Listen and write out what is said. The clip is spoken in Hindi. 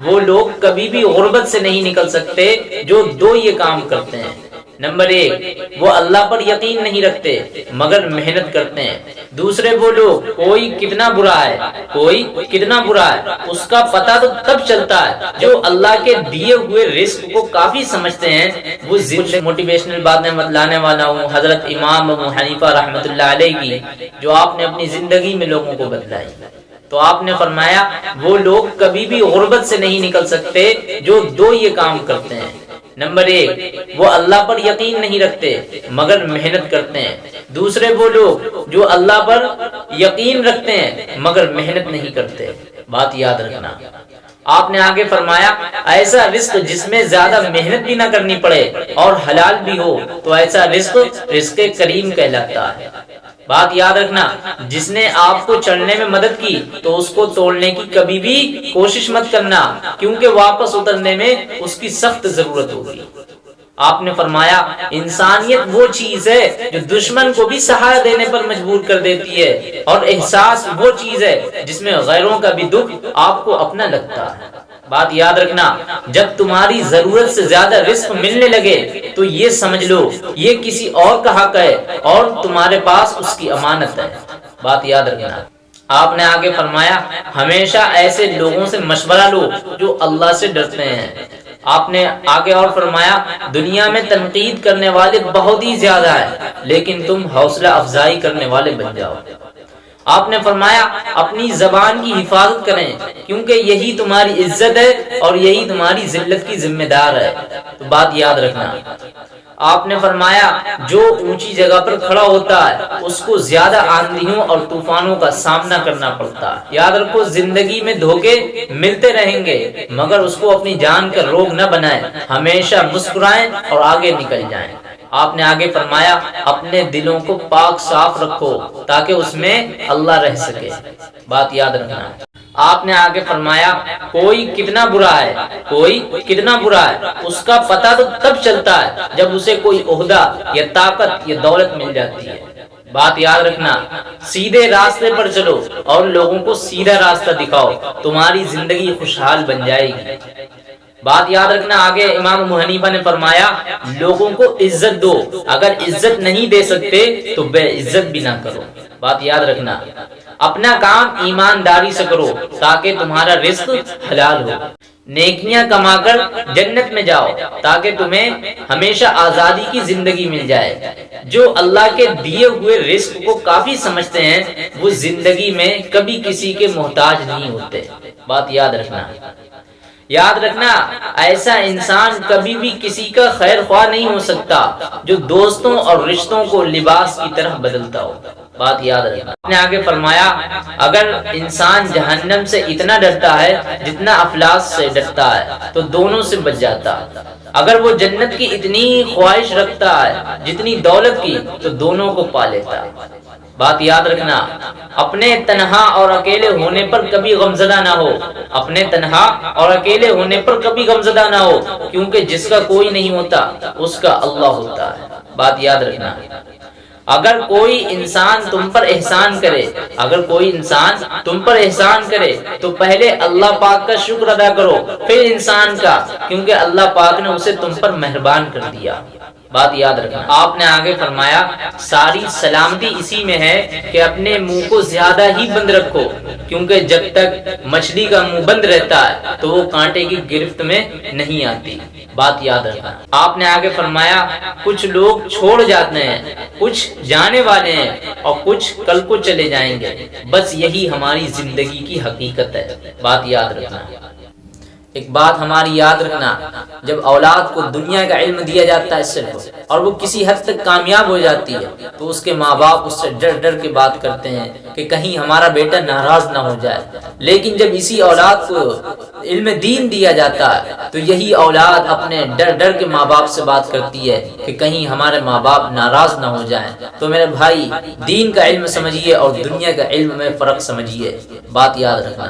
वो लोग कभी भी गुर्बत से नहीं निकल सकते जो दो ये काम करते हैं। नंबर एक, वो अल्लाह पर यकीन नहीं रखते, मगर मेहनत करते हैं। दूसरे, वो लोग, कोई कितना बुरा है, कोई कितना बुरा है, उसका पता तो तब चलता है जो अल्लाह के दिए हुए रिस्क को काफ़ी समझते हैं। वो मोटिवेशनल बातें लाने वाला हूँ, हज़रत इमाम हनीफा अलैह की, जो आपने अपनी ज़िंदगी में लोगों को बदलाई तो आपने फरमाया, वो लोग कभी भी गुर्बत से नहीं निकल सकते जो दो ये काम करते हैं। नंबर एक, वो अल्लाह पर यकीन नहीं रखते, मगर मेहनत करते हैं। दूसरे, वो लोग जो अल्लाह पर यकीन रखते हैं, मगर मेहनत नहीं करते। बात याद रखना। आपने आगे फरमाया, ऐसा रिस्क जिसमें ज़्यादा मेहनत भी ना करनी पड़े और हलाल भी हो तो ऐसा रिस्क रिस्क करीम कहलाता है। बात याद रखना, जिसने आपको चढ़ने में मदद की तो उसको तोड़ने की कभी भी कोशिश मत करना, क्योंकि वापस उतरने में उसकी सख्त ज़रूरत होगी। आपने फरमाया, इंसानियत वो चीज़ है जो दुश्मन को भी सहारा देने पर मजबूर कर देती है, और एहसास वो चीज़ है जिसमें गैरों का भी दुख आपको अपना लगता है। बात याद रखना, जब तुम्हारी ज़रूरत से ज़्यादा रिस्क मिलने लगे तो ये समझ लो, ये किसी और का हक है और तुम्हारे पास उसकी अमानत है। बात याद रखना। आपने आगे फरमाया, हमेशा ऐसे लोगों से मशवरा लो जो अल्लाह से डरते हैं। आपने आगे और फरमाया, दुनिया में तनकीद करने वाले बहुत ही ज़्यादा है, लेकिन तुम हौसला अफजाई करने वाले बन जाओ। आपने फरमाया, अपनी जबान की हिफाजत करें, क्योंकि यही तुम्हारी इज़्ज़त है और यही तुम्हारी जिल्लत की जिम्मेदार है। तो बात याद रखना। आपने फरमाया, जो ऊँची जगह पर खड़ा होता है, उसको ज़्यादा आंधियों और तूफानों का सामना करना पड़ता है। याद रखो, ज़िंदगी में धोखे मिलते रहेंगे, मगर उसको अपनी जान का रोग न बनाए। हमेशा मुस्कुराएँ और आगे निकल जाएँ। आपने आगे फरमाया, अपने दिलों को पाक साफ़ रखो ताकि उसमें अल्लाह रह सके। बात याद रखना। आपने आगे फरमाया, कोई कितना बुरा है, कोई कितना बुरा है, उसका पता तो तब चलता है जब उसे कोई ओहदा या ताकत या दौलत मिल जाती है। बात याद रखना, सीधे रास्ते पर चलो और लोगों को सीधा रास्ता दिखाओ, तुम्हारी ज़िंदगी खुशहाल बन जाएगी। बात याद रखना, आगे इमाम मुहनीफा ने फरमाया, लोगों को इज़्ज़त दो, अगर इज़्ज़त नहीं दे सकते तो बेइज्जत भी ना करो। बात याद रखना, अपना काम ईमानदारी से करो, ताकि तुम्हारा रिस्क हलाल हो। नेकियाँ कमाकर जन्नत में जाओ, ताकि तुम्हें हमेशा आज़ादी की ज़िंदगी मिल जाए। जो अल्लाह के दिए हुए रिस्क को काफ़ी समझते हैं, वो ज़िंदगी में कभी किसी के मोहताज नहीं होते। बात याद रखना याद रखना, ऐसा इंसान कभी भी किसी का खैर ख्वाह नहीं हो सकता, जो दोस्तों और रिश्तों को लिबास की तरह बदलता हो। बात याद रखना। आगे फरमाया, अगर इंसान जहन्नम से इतना डरता है, जितना अफलास से डरता है तो दोनों से बच जाता अगर वो जन्नत की इतनी ख्वाहिश रखता है, जितनी दौलत की तो दोनों को पा लेता बात याद रखना, अपने तनहा और अकेले होने पर कभी गमजदा ना हो। अपने तनहा और अकेले होने पर कभी गमजदा ना हो, क्योंकि जिसका कोई नहीं होता, उसका अल्लाह होता है। बात याद रखना। अगर कोई इंसान तुम पर एहसान करे, अगर कोई इंसान तुम पर एहसान करे तो पहले अल्लाह पाक का शुक्र अदा करो, फिर इंसान का, क्योंकि अल्लाह पाक ने उसे तुम पर मेहरबान कर दिया। बात याद रखना। आपने आगे फरमाया, सारी सलामती इसी में है कि अपने मुँह को ज़्यादा ही बंद रखो, क्योंकि जब तक मछली का मुँह बंद रहता है तो वो कांटे की गिरफ्त में नहीं आती। बात याद रखना। आपने आगे फरमाया, कुछ लोग छोड़ जाते हैं, कुछ जाने वाले हैं, और कुछ कल को चले जाएँगे। बस यही हमारी ज़िंदगी की हकीकत है। बात याद रखना। एक बात हमारी याद रखना, जब औलाद को दुनिया का इल्म दिया जाता है सिर्फ़, और वो किसी हद तक कामयाब हो जाती है तो उसके माँ बाप उससे डर डर के बात करते हैं कि कहीं हमारा बेटा नाराज़ ना हो जाए। लेकिन जब इसी औलाद को इल्म दीन दिया जाता है तो यही औलाद अपने डर डर के माँ बाप से बात करती है कि कहीं हमारे माँ बाप नाराज़ ना हो जाए। तो मेरे भाई, दीन का इल्म समझिए और दुनिया का इल्म में फ़र्क समझिए। बात याद रखना।